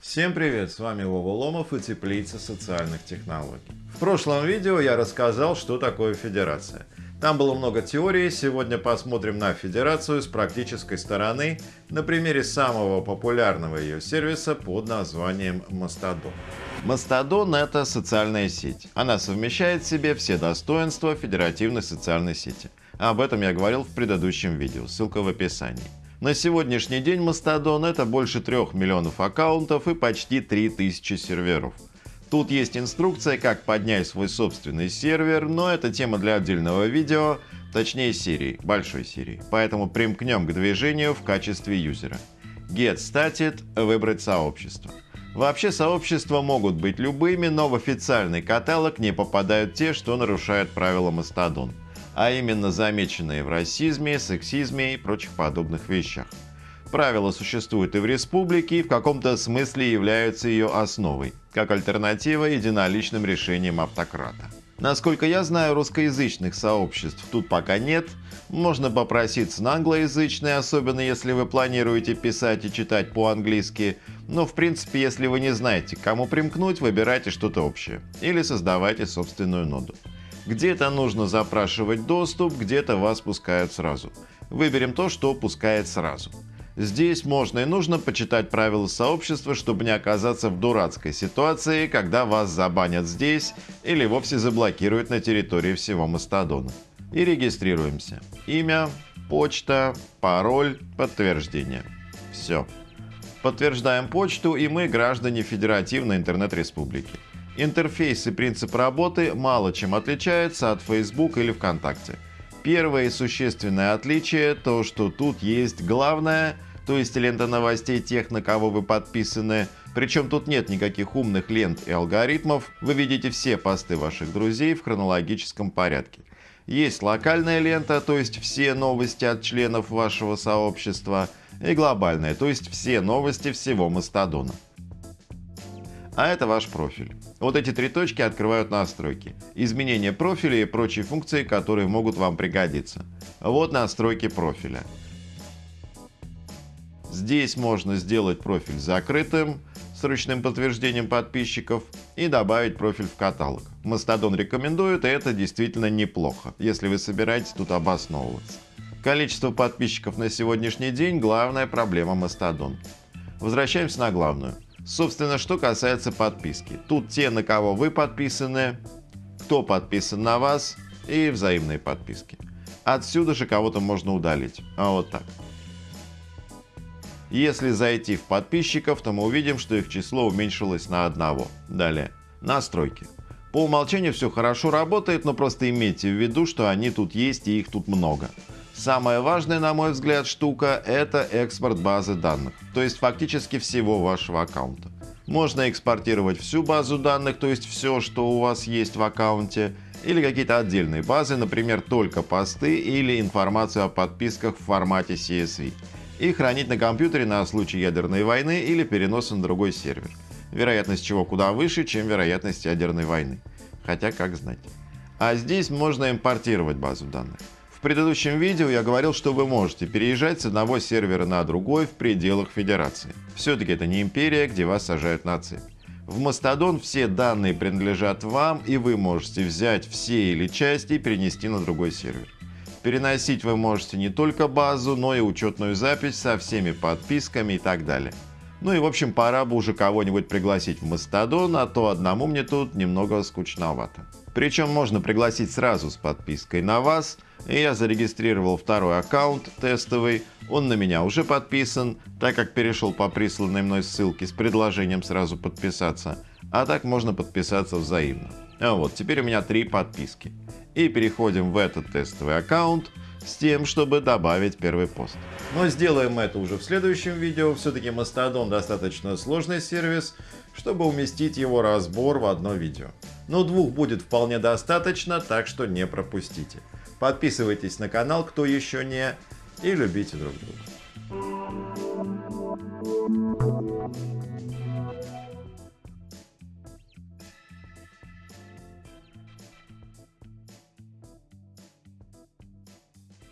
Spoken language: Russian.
Всем привет, с вами Вова Ломов и Теплица социальных технологий. В прошлом видео я рассказал, что такое федерация. Там было много теорий, сегодня посмотрим на федерацию с практической стороны на примере самого популярного ее сервиса под названием Mastodon. Mastodon — это социальная сеть. Она совмещает в себе все достоинства федеративной социальной сети. Об этом я говорил в предыдущем видео, ссылка в описании. На сегодняшний день Mastodon — это больше 3 миллионов аккаунтов и почти 3000 серверов. Тут есть инструкция, как поднять свой собственный сервер, но это тема для отдельного видео, точнее серии, большой серии. Поэтому примкнем к движению в качестве юзера. Get Started — выбрать сообщество. Вообще сообщества могут быть любыми, но в официальный каталог не попадают те, что нарушают правила Mastodon, а именно замеченные в расизме, сексизме и прочих подобных вещах. Правила существуют и в республике, и в каком-то смысле являются ее основой, как альтернатива единоличным решениям автократа. Насколько я знаю, русскоязычных сообществ тут пока нет. Можно попроситься на англоязычные, особенно если вы планируете писать и читать по-английски. Но в принципе, если вы не знаете, к кому примкнуть, выбирайте что-то общее. Или создавайте собственную ноду. Где-то нужно запрашивать доступ, где-то вас пускают сразу. Выберем то, что пускает сразу. Здесь можно и нужно почитать правила сообщества, чтобы не оказаться в дурацкой ситуации, когда вас забанят здесь или вовсе заблокируют на территории всего Мастодона. И регистрируемся. Имя, почта, пароль, подтверждение. Все. Подтверждаем почту и мы граждане Федеративной интернет-республики. Интерфейс и принцип работы мало чем отличаются от Facebook или ВКонтакте. Первое существенное отличие то, что тут есть главное – то есть лента новостей тех, на кого вы подписаны. Причем тут нет никаких умных лент и алгоритмов, вы видите все посты ваших друзей в хронологическом порядке. Есть локальная лента, то есть все новости от членов вашего сообщества, и глобальная, то есть все новости всего Мастодона. А это ваш профиль. Вот эти три точки открывают настройки. Изменение профиля и прочие функции, которые могут вам пригодиться. Вот настройки профиля. Здесь можно сделать профиль закрытым с ручным подтверждением подписчиков и добавить профиль в каталог. Мастодон рекомендует, и это действительно неплохо, если вы собираетесь тут обосновываться. Количество подписчиков на сегодняшний день – главная проблема Мастодон. Возвращаемся на главную. Собственно, что касается подписки. Тут те, на кого вы подписаны, кто подписан на вас и взаимные подписки. Отсюда же кого-то можно удалить. А вот так. Если зайти в подписчиков, то мы увидим, что их число уменьшилось на одного. Далее. Настройки. По умолчанию все хорошо работает, но просто имейте в виду, что они тут есть и их тут много. Самая важная, на мой взгляд, штука – это экспорт базы данных, то есть фактически всего вашего аккаунта. Можно экспортировать всю базу данных, то есть все, что у вас есть в аккаунте, или какие-то отдельные базы, например, только посты или информацию о подписках в формате CSV и хранить на компьютере на случай ядерной войны или переноса на другой сервер. Вероятность чего куда выше, чем вероятность ядерной войны. Хотя как знать. А здесь можно импортировать базу данных. В предыдущем видео я говорил, что вы можете переезжать с одного сервера на другой в пределах Федерации. Все-таки это не империя, где вас сажают на цепь. В Mastodon все данные принадлежат вам, и вы можете взять все или части и перенести на другой сервер. Переносить вы можете не только базу, но и учетную запись со всеми подписками и так далее. Ну и в общем пора бы уже кого-нибудь пригласить в Мастодон, а то одному мне тут немного скучновато. Причем можно пригласить сразу с подпиской на вас, и я зарегистрировал второй аккаунт тестовый, он на меня уже подписан, так как перешел по присланной мной ссылке с предложением сразу подписаться, а так можно подписаться взаимно. А вот, теперь у меня три подписки и переходим в этот тестовый аккаунт с тем, чтобы добавить первый пост. Но сделаем это уже в следующем видео. Все-таки Mastodon достаточно сложный сервис, чтобы уместить его разбор в одно видео. Но двух будет вполне достаточно, так что не пропустите. Подписывайтесь на канал, кто еще не, и любите друг друга.